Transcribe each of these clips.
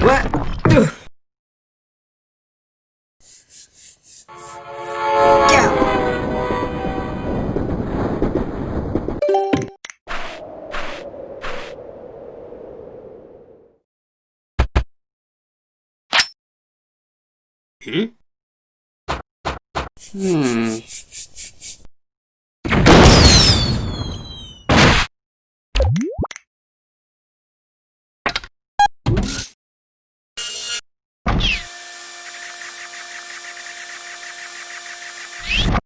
What? Go. Hmm? Hmm.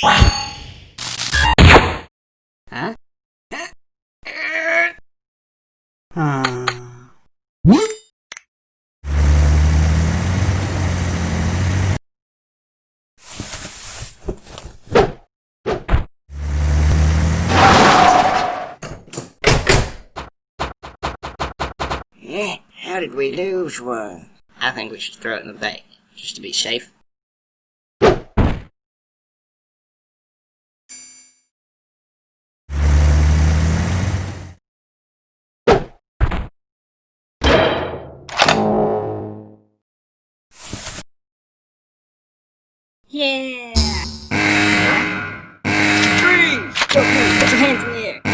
Huh? How did we lose one? I think we should throw it in the bay, just to be safe. Yeah! Freeze! Put your hands in the air.